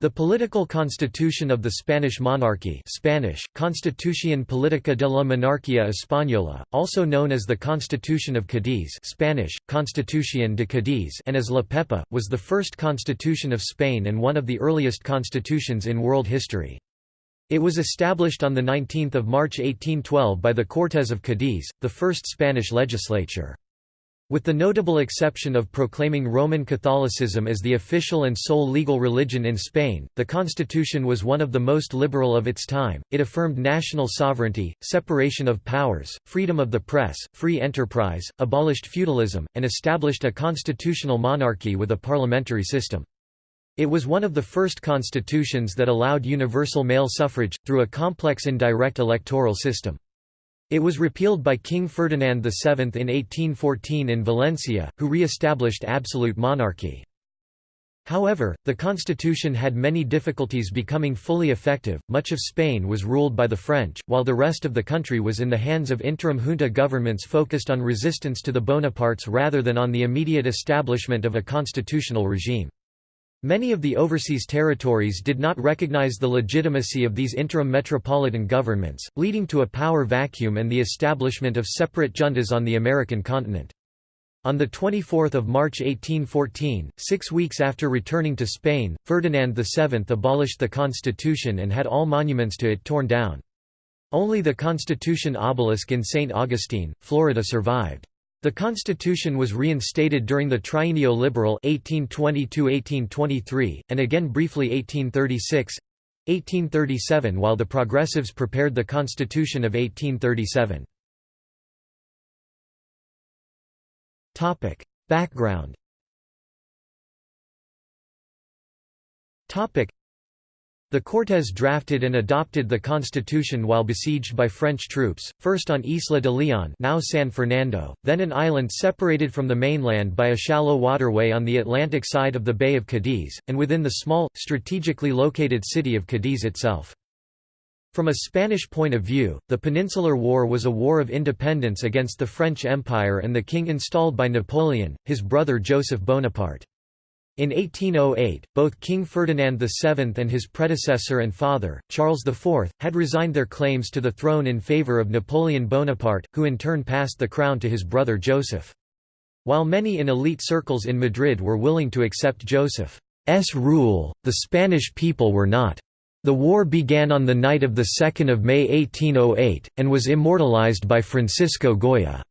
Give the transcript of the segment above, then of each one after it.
The political constitution of the Spanish monarchy Spanish, Constitución Política de la Monarquía Española, also known as the Constitution of Cadiz Spanish, Constitución de Cádiz and as La Pepa, was the first constitution of Spain and one of the earliest constitutions in world history. It was established on 19 March 1812 by the Cortes of Cadiz, the first Spanish legislature. With the notable exception of proclaiming Roman Catholicism as the official and sole legal religion in Spain, the constitution was one of the most liberal of its time. It affirmed national sovereignty, separation of powers, freedom of the press, free enterprise, abolished feudalism, and established a constitutional monarchy with a parliamentary system. It was one of the first constitutions that allowed universal male suffrage, through a complex indirect electoral system. It was repealed by King Ferdinand VII in 1814 in Valencia, who re-established absolute monarchy. However, the constitution had many difficulties becoming fully effective. Much of Spain was ruled by the French, while the rest of the country was in the hands of interim junta governments focused on resistance to the Bonapartes rather than on the immediate establishment of a constitutional regime. Many of the overseas territories did not recognize the legitimacy of these interim metropolitan governments, leading to a power vacuum and the establishment of separate juntas on the American continent. On 24 March 1814, six weeks after returning to Spain, Ferdinand VII abolished the constitution and had all monuments to it torn down. Only the Constitution obelisk in St. Augustine, Florida survived. The constitution was reinstated during the Trienio Liberal 1820 and again briefly 1836–1837 while the Progressives prepared the Constitution of 1837. Background the Cortes drafted and adopted the constitution while besieged by French troops, first on Isla de Leon now San Fernando, then an island separated from the mainland by a shallow waterway on the Atlantic side of the Bay of Cadiz, and within the small, strategically located city of Cadiz itself. From a Spanish point of view, the Peninsular War was a war of independence against the French Empire and the king installed by Napoleon, his brother Joseph Bonaparte. In 1808, both King Ferdinand VII and his predecessor and father, Charles IV, had resigned their claims to the throne in favour of Napoleon Bonaparte, who in turn passed the crown to his brother Joseph. While many in elite circles in Madrid were willing to accept Joseph's rule, the Spanish people were not. The war began on the night of 2 May 1808, and was immortalized by Francisco Goya.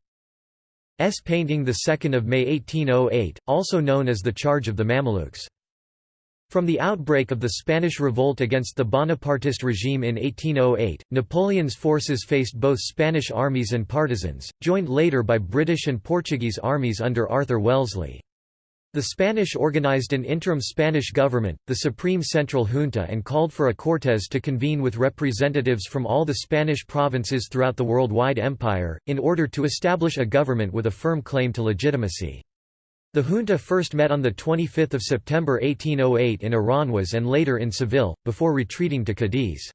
S painting 2 May 1808, also known as the Charge of the Mamelukes. From the outbreak of the Spanish revolt against the Bonapartist regime in 1808, Napoleon's forces faced both Spanish armies and partisans, joined later by British and Portuguese armies under Arthur Wellesley. The Spanish organized an interim Spanish government, the Supreme Central Junta and called for a Cortes to convene with representatives from all the Spanish provinces throughout the worldwide empire, in order to establish a government with a firm claim to legitimacy. The junta first met on 25 September 1808 in Aranjuez and later in Seville, before retreating to Cadiz.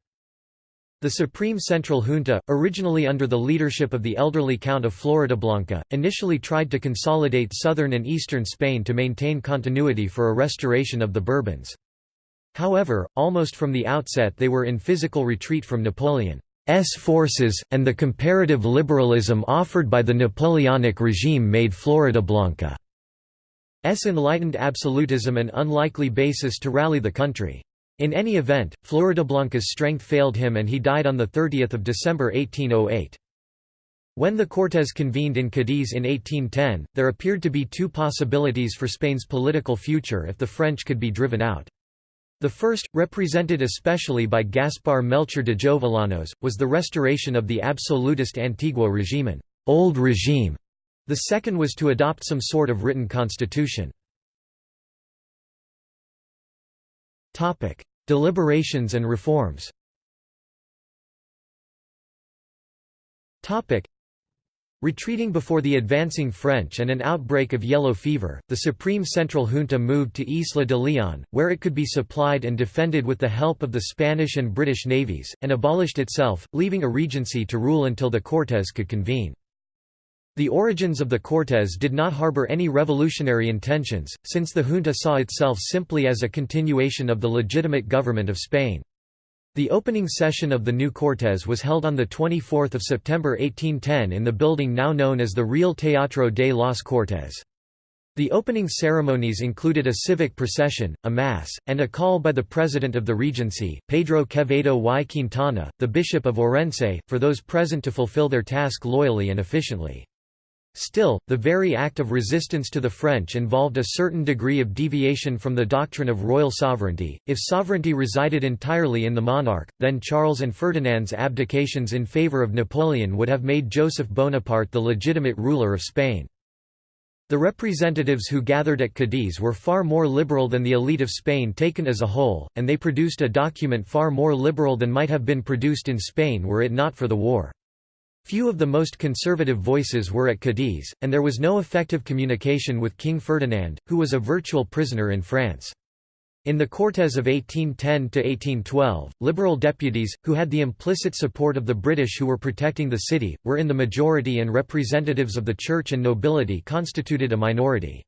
The Supreme Central Junta, originally under the leadership of the elderly Count of Floridablanca, initially tried to consolidate southern and eastern Spain to maintain continuity for a restoration of the Bourbons. However, almost from the outset they were in physical retreat from Napoleon's forces, and the comparative liberalism offered by the Napoleonic regime made Floridablanca's enlightened absolutism an unlikely basis to rally the country. In any event, Floridablanca's strength failed him and he died on 30 December 1808. When the Cortes convened in Cadiz in 1810, there appeared to be two possibilities for Spain's political future if the French could be driven out. The first, represented especially by Gaspar Melchor de Jovellanos, was the restoration of the absolutist Antiguo Regimen old regime". The second was to adopt some sort of written constitution. Deliberations and reforms Retreating before the advancing French and an outbreak of yellow fever, the Supreme Central Junta moved to Isla de Leon, where it could be supplied and defended with the help of the Spanish and British navies, and abolished itself, leaving a regency to rule until the Cortes could convene. The origins of the Cortes did not harbor any revolutionary intentions, since the junta saw itself simply as a continuation of the legitimate government of Spain. The opening session of the new Cortes was held on 24 September 1810 in the building now known as the Real Teatro de las Cortes. The opening ceremonies included a civic procession, a mass, and a call by the president of the Regency, Pedro Quevedo y Quintana, the Bishop of Orense, for those present to fulfill their task loyally and efficiently. Still, the very act of resistance to the French involved a certain degree of deviation from the doctrine of royal sovereignty. If sovereignty resided entirely in the monarch, then Charles and Ferdinand's abdications in favour of Napoleon would have made Joseph Bonaparte the legitimate ruler of Spain. The representatives who gathered at Cadiz were far more liberal than the elite of Spain taken as a whole, and they produced a document far more liberal than might have been produced in Spain were it not for the war. Few of the most conservative voices were at Cadiz, and there was no effective communication with King Ferdinand, who was a virtual prisoner in France. In the Cortes of 1810–1812, liberal deputies, who had the implicit support of the British who were protecting the city, were in the majority and representatives of the church and nobility constituted a minority.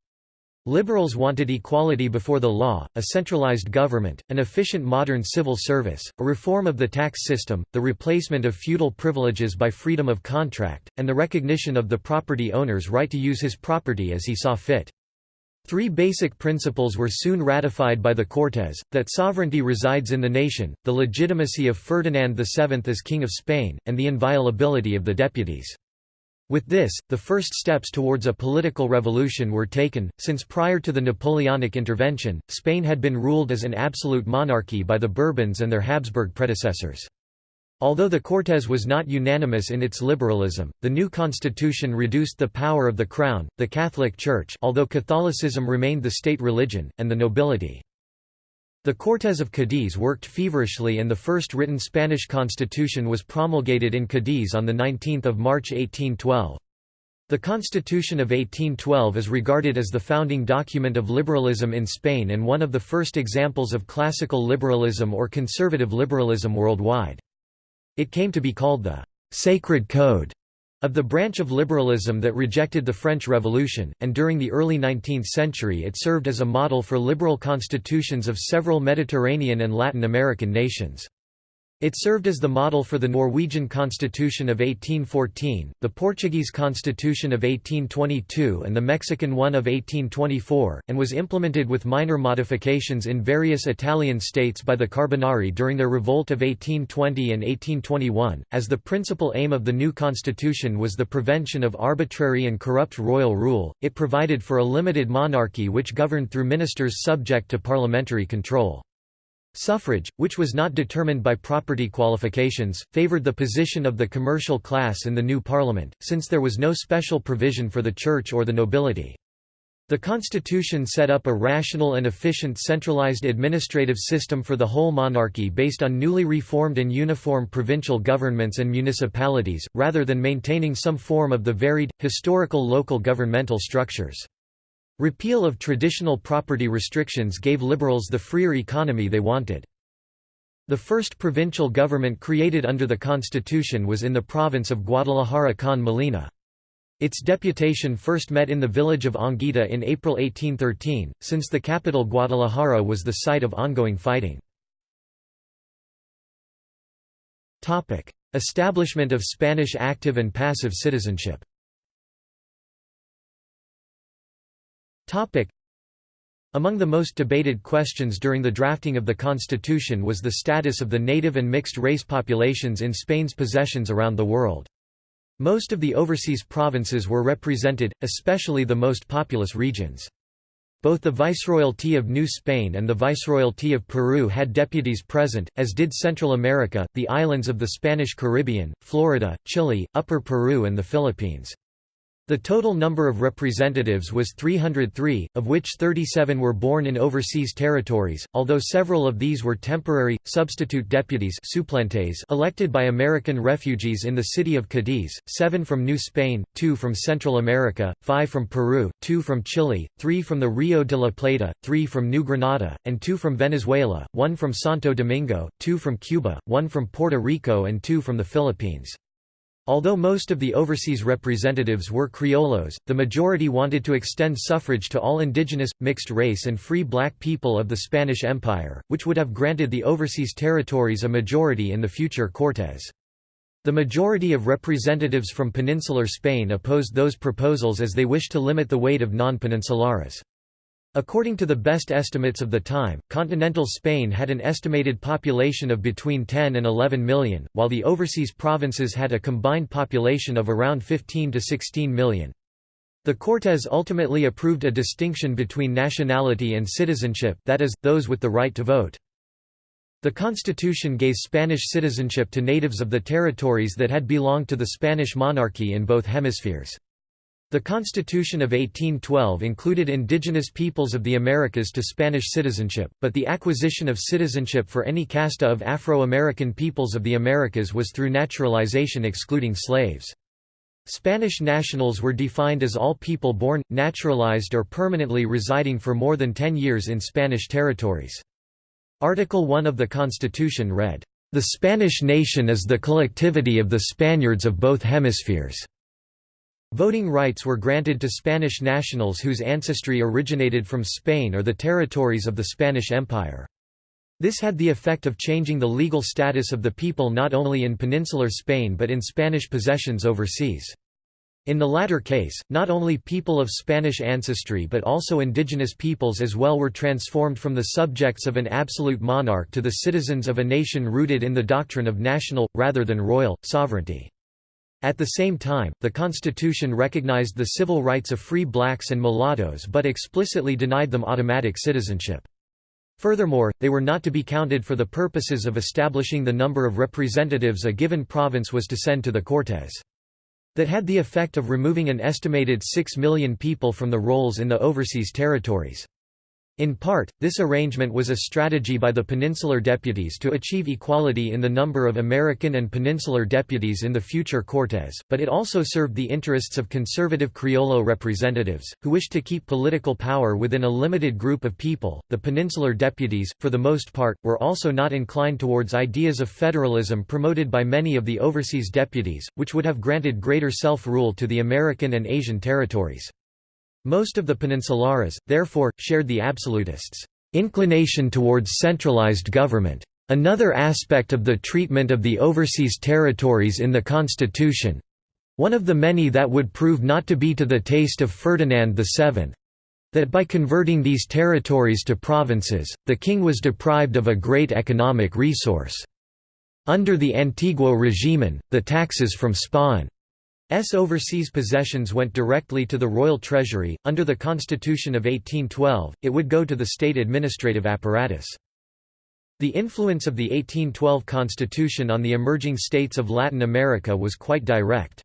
Liberals wanted equality before the law, a centralized government, an efficient modern civil service, a reform of the tax system, the replacement of feudal privileges by freedom of contract, and the recognition of the property owner's right to use his property as he saw fit. Three basic principles were soon ratified by the Cortes, that sovereignty resides in the nation, the legitimacy of Ferdinand VII as King of Spain, and the inviolability of the deputies. With this, the first steps towards a political revolution were taken, since prior to the Napoleonic intervention, Spain had been ruled as an absolute monarchy by the Bourbons and their Habsburg predecessors. Although the Cortes was not unanimous in its liberalism, the new constitution reduced the power of the crown, the Catholic Church although Catholicism remained the state religion, and the nobility. The Cortes of Cadiz worked feverishly and the first written Spanish constitution was promulgated in Cadiz on 19 March 1812. The Constitution of 1812 is regarded as the founding document of liberalism in Spain and one of the first examples of classical liberalism or conservative liberalism worldwide. It came to be called the «Sacred Code» Of the branch of liberalism that rejected the French Revolution, and during the early 19th century it served as a model for liberal constitutions of several Mediterranean and Latin American nations. It served as the model for the Norwegian Constitution of 1814, the Portuguese Constitution of 1822 and the Mexican one of 1824, and was implemented with minor modifications in various Italian states by the Carbonari during their revolt of 1820 and 1821. As the principal aim of the new constitution was the prevention of arbitrary and corrupt royal rule, it provided for a limited monarchy which governed through ministers subject to parliamentary control. Suffrage, which was not determined by property qualifications, favoured the position of the commercial class in the new parliament, since there was no special provision for the church or the nobility. The constitution set up a rational and efficient centralized administrative system for the whole monarchy based on newly reformed and uniform provincial governments and municipalities, rather than maintaining some form of the varied, historical local governmental structures. Repeal of traditional property restrictions gave liberals the freer economy they wanted. The first provincial government created under the constitution was in the province of Guadalajara con Molina. Its deputation first met in the village of Anguita in April 1813, since the capital Guadalajara was the site of ongoing fighting. Establishment of Spanish active and passive citizenship Among the most debated questions during the drafting of the constitution was the status of the native and mixed-race populations in Spain's possessions around the world. Most of the overseas provinces were represented, especially the most populous regions. Both the Viceroyalty of New Spain and the Viceroyalty of Peru had deputies present, as did Central America, the islands of the Spanish Caribbean, Florida, Chile, Upper Peru and the Philippines. The total number of representatives was 303, of which 37 were born in overseas territories, although several of these were temporary, substitute deputies elected by American refugees in the city of Cadiz, seven from New Spain, two from Central America, five from Peru, two from Chile, three from the Rio de la Plata, three from New Granada, and two from Venezuela, one from Santo Domingo, two from Cuba, one from Puerto Rico and two from the Philippines. Although most of the overseas representatives were criollos, the majority wanted to extend suffrage to all indigenous, mixed-race and free black people of the Spanish Empire, which would have granted the overseas territories a majority in the future Cortes. The majority of representatives from peninsular Spain opposed those proposals as they wished to limit the weight of non-peninsulares. According to the best estimates of the time, continental Spain had an estimated population of between 10 and 11 million, while the overseas provinces had a combined population of around 15 to 16 million. The Cortes ultimately approved a distinction between nationality and citizenship that is, those with the right to vote. The constitution gave Spanish citizenship to natives of the territories that had belonged to the Spanish monarchy in both hemispheres. The Constitution of 1812 included indigenous peoples of the Americas to Spanish citizenship, but the acquisition of citizenship for any casta of Afro-American peoples of the Americas was through naturalization excluding slaves. Spanish nationals were defined as all people born, naturalized or permanently residing for more than ten years in Spanish territories. Article 1 of the Constitution read, "...the Spanish nation is the collectivity of the Spaniards of both hemispheres." Voting rights were granted to Spanish nationals whose ancestry originated from Spain or the territories of the Spanish Empire. This had the effect of changing the legal status of the people not only in peninsular Spain but in Spanish possessions overseas. In the latter case, not only people of Spanish ancestry but also indigenous peoples as well were transformed from the subjects of an absolute monarch to the citizens of a nation rooted in the doctrine of national, rather than royal, sovereignty. At the same time, the Constitution recognized the civil rights of free blacks and mulattoes but explicitly denied them automatic citizenship. Furthermore, they were not to be counted for the purposes of establishing the number of representatives a given province was to send to the Cortes. That had the effect of removing an estimated 6 million people from the rolls in the overseas territories. In part, this arrangement was a strategy by the peninsular deputies to achieve equality in the number of American and peninsular deputies in the future Cortes, but it also served the interests of conservative Criollo representatives, who wished to keep political power within a limited group of people. The peninsular deputies, for the most part, were also not inclined towards ideas of federalism promoted by many of the overseas deputies, which would have granted greater self rule to the American and Asian territories. Most of the peninsulares, therefore, shared the absolutists' inclination towards centralized government. Another aspect of the treatment of the overseas territories in the constitution—one of the many that would prove not to be to the taste of Ferdinand VII, that by converting these territories to provinces, the king was deprived of a great economic resource. Under the Antiguo regimen, the taxes from Spain S overseas possessions went directly to the royal treasury. Under the Constitution of 1812, it would go to the state administrative apparatus. The influence of the 1812 Constitution on the emerging states of Latin America was quite direct.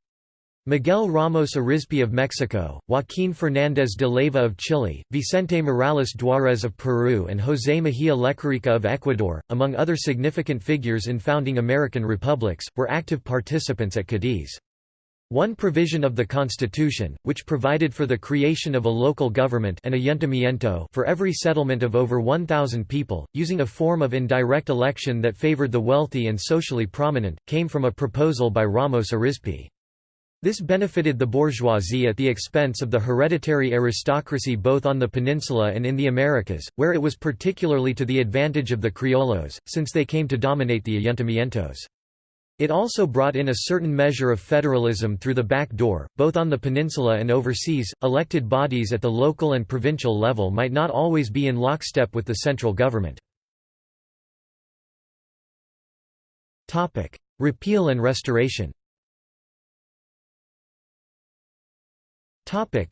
Miguel Ramos Arizpe of Mexico, Joaquín Fernández de Leyva of Chile, Vicente Morales Duárez of Peru and José Mejía Lequerica of Ecuador, among other significant figures in founding American republics, were active participants at Cadiz. One provision of the Constitution, which provided for the creation of a local government an ayuntamiento for every settlement of over 1,000 people, using a form of indirect election that favored the wealthy and socially prominent, came from a proposal by Ramos Arizpe. This benefited the bourgeoisie at the expense of the hereditary aristocracy both on the peninsula and in the Americas, where it was particularly to the advantage of the criollos, since they came to dominate the ayuntamientos. It also brought in a certain measure of federalism through the back door, both on the peninsula and overseas. Elected bodies at the local and provincial level might not always be in lockstep with the central government. Topic: Repeal and restoration. Topic: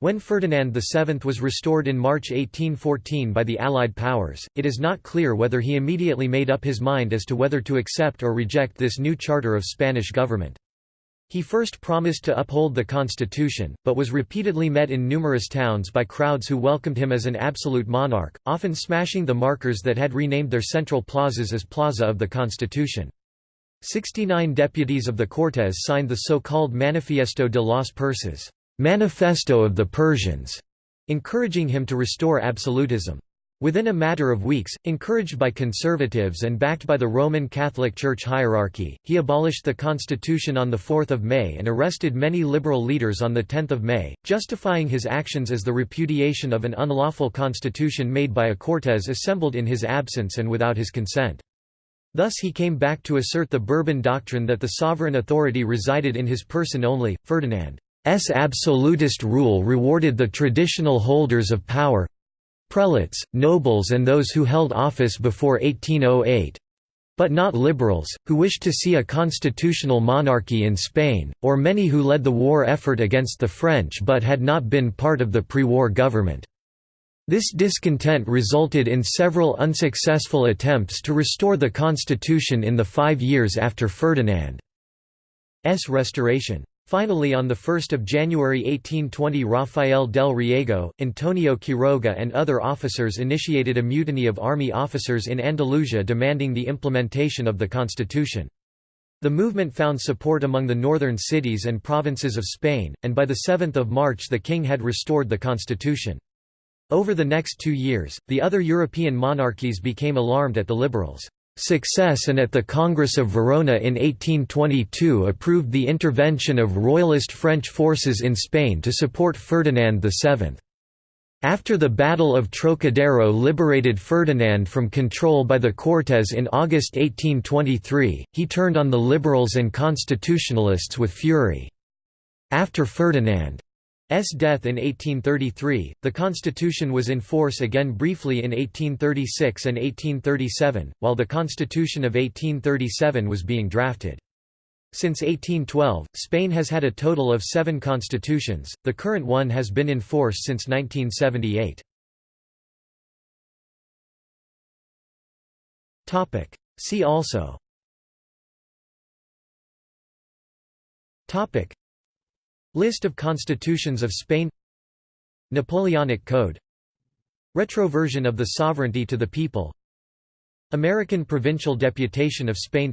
when Ferdinand VII was restored in March 1814 by the Allied powers, it is not clear whether he immediately made up his mind as to whether to accept or reject this new charter of Spanish government. He first promised to uphold the constitution, but was repeatedly met in numerous towns by crowds who welcomed him as an absolute monarch, often smashing the markers that had renamed their central plazas as Plaza of the Constitution. Sixty-nine deputies of the Cortes signed the so-called Manifiesto de las Persas Manifesto of the Persians, encouraging him to restore absolutism. Within a matter of weeks, encouraged by conservatives and backed by the Roman Catholic Church hierarchy, he abolished the constitution on 4 May and arrested many liberal leaders on 10 May, justifying his actions as the repudiation of an unlawful constitution made by a Cortes assembled in his absence and without his consent. Thus he came back to assert the Bourbon doctrine that the sovereign authority resided in his person only. Ferdinand's absolutist rule rewarded the traditional holders of power, prelates, nobles and those who held office before 1808 but not liberals, who wished to see a constitutional monarchy in Spain, or many who led the war effort against the French but had not been part of the pre-war government. This discontent resulted in several unsuccessful attempts to restore the constitution in the five years after Ferdinand's restoration. Finally on 1 January 1820 Rafael del Riego, Antonio Quiroga and other officers initiated a mutiny of army officers in Andalusia demanding the implementation of the constitution. The movement found support among the northern cities and provinces of Spain, and by 7 March the king had restored the constitution. Over the next two years, the other European monarchies became alarmed at the liberals' success and at the Congress of Verona in 1822 approved the intervention of royalist French forces in Spain to support Ferdinand VII. After the Battle of Trocadero liberated Ferdinand from control by the Cortes in August 1823, he turned on the liberals and constitutionalists with fury. After Ferdinand S. death in 1833, the constitution was in force again briefly in 1836 and 1837, while the Constitution of 1837 was being drafted. Since 1812, Spain has had a total of seven constitutions, the current one has been in force since 1978. See also List of constitutions of Spain. Napoleonic Code. Retroversion of the sovereignty to the people. American Provincial Deputation of Spain.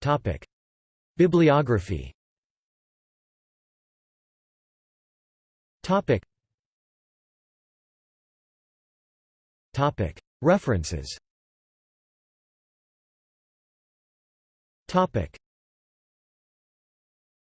Topic. Bibliography. Topic. Topic. References